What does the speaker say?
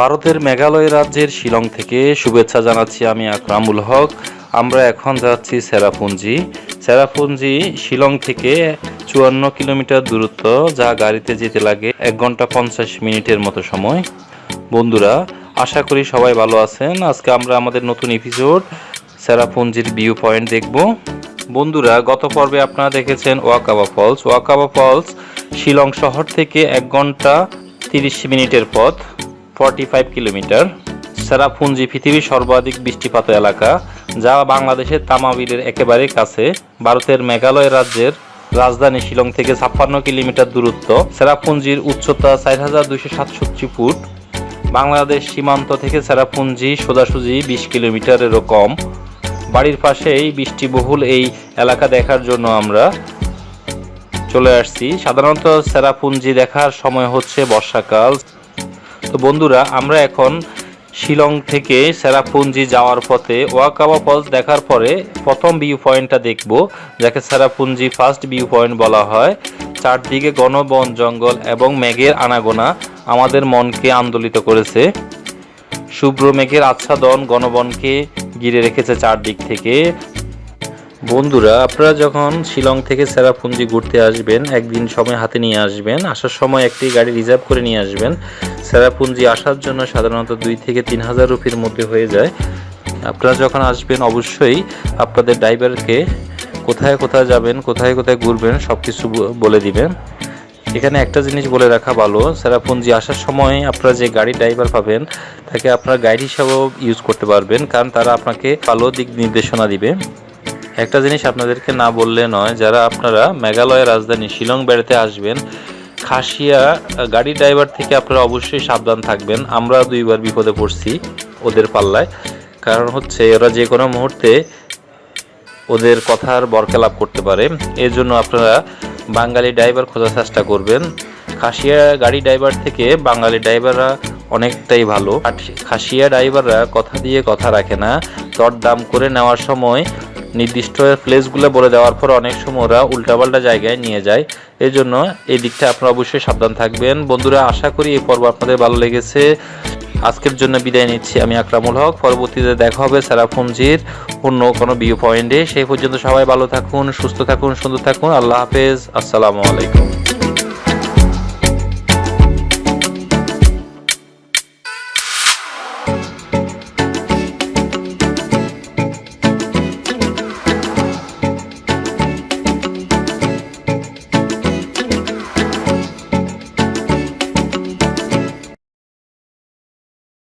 ভারতের মেঘালয় রাজ্যের শিলং থেকে শুভেচ্ছা জানাচ্ছি আমি আকরামুল হক। আমরা এখন যাচ্ছি সেরাপুঞ্জি। সেরাপুঞ্জি শিলং থেকে চুয়ান্ন কিলোমিটার দূরত্ব, যা গাড়িতে যেতে লাগে এক ঘণ্টা পঞ্চাশ মিনিটের মতো সময়। বন্ধুরা, আশা করি সবাই ভালো আছেন। আজকে আমরা আমাদের নতুন এপিসোড সেরাপুঞ্জির ভিউ পয়েন্ট দেখব। বন্ধুরা, গত পর্বে আপনারা দেখেছেন ওয়াকাবা ফলস ওয়াকাবা ফলস শিলং শহর থেকে এক ঘণ্টা তিরিশ মিনিটের পথ। ফর্টি ফাইভ কিলোমিটার সেরাপুঞ্জি পৃথিবীর সর্বাধিক বৃষ্টিপাত এলাকা, যা বাংলাদেশের তামাবিলের একেবারে কাছে, ভারতের মেঘালয় রাজ্যের রাজধানী শিলং থেকে ছাপ্পান্ন কিলোমিটার দূরত্ব। সেরাপুঞ্জির উচ্চতা চার হাজার দুইশো সাতষট্টি ফুট। বাংলাদেশ সীমান্ত থেকে সেরাপুঞ্জি সোজাসুজি বিশ কিলোমিটারেরও কম। বাড়ির পাশেই বৃষ্টিবহুল এই এলাকা দেখার জন্য আমরা চলে আসছি। সাধারণত সেরাপুঞ্জি দেখার সময় হচ্ছে বর্ষাকাল। তো বন্ধুরা, আমরা এখন শিলং থেকে সেরাপুঞ্জি যাওয়ার পথে ওয়াকাবা ফলস দেখার পরে প্রথম ভিউ পয়েন্টটা দেখব, যাকে সেরাপুঞ্জি ফার্স্ট ভিউ পয়েন্ট বলা হয়। চারদিকে ঘন বন জঙ্গল এবং মেঘের আনাগোনা আমাদের মনকে আন্দোলিত করেছে। শুভ্র মেঘের আচ্ছাদন গণবনকে ঘিরে রেখেছে চারদিক থেকে। বন্ধুরা, আপনারা যখন শিলং থেকে সেরাপুঞ্জি ঘুরতে আসবেন, একদিন সময় হাতে নিয়ে আসবেন, আসার সময় একটি গাড়ি রিজার্ভ করে নিয়ে আসবেন। সেরাপুঞ্জি আসার জন্য সাধারণত দুই থেকে তিন হাজার রুপির মধ্যে হয়ে যায়। আপনারা যখন আসবেন, অবশ্যই আপনাদের ড্রাইভারকে কোথায় কোথায় যাবেন, কোথায় কোথায় ঘুরবেন সব কিছু বলে দিবেন। এখানে একটা জিনিস বলে রাখা ভালো, সেরাপুঞ্জি আসার সময় আপনারা যে গাড়ি ড্রাইভার পাবেন, তাকে আপনারা গাইড হিসাবেও ইউজ করতে পারবেন, কারণ তারা আপনাকে ভালো দিক নির্দেশনা দিবে। একটা জিনিস আপনাদেরকে না বললে নয়, যারা আপনারা মেঘালয়ের রাজধানী শিলং বেড়াতে আসবেন খাসিয়া গাড়ি ড্রাইভার থেকে আপনারা অবশ্যই সাবধান থাকবেন। আমরা দুইবার বিপদে পড়ছি ওদের পাল্লায়। কারণ হচ্ছে ওরা যে কোনো মুহূর্তে ওদের কথার বরকেলাপ করতে পারে। এর জন্য আপনারা বাঙালি ড্রাইভার খোঁজার চেষ্টা করবেন। খাসিয়া গাড়ি ড্রাইভার থেকে বাঙালি ড্রাইভাররা অনেকটাই ভালো। খাসিয়া ড্রাইভাররা কথা দিয়ে কথা রাখে না। দর দাম করে নেওয়ার সময় নির্দিষ্ট প্লেসগুলো বলে দেওয়ার পর অনেক সময় ওরা উল্টাপাল্টা জায়গায় নিয়ে যায়। এই জন্য এই দিকটা আপনারা অবশ্যই সাবধান থাকবেন। বন্ধুরা, আশা করি এই পর্ব আপনাদের ভালো লেগেছে। আজকের জন্য বিদায় নিচ্ছি আমি আকরামুল হক। পরবর্তীতে দেখা হবে সেরাফুঞ্জির অন্য কোনো ভিউ পয়েন্টে। সেই পর্যন্ত সবাই ভালো থাকুন, সুস্থ থাকুন, সুন্দর থাকুন। আল্লাহ হাফেজ। আসসালামু আলাইকুম।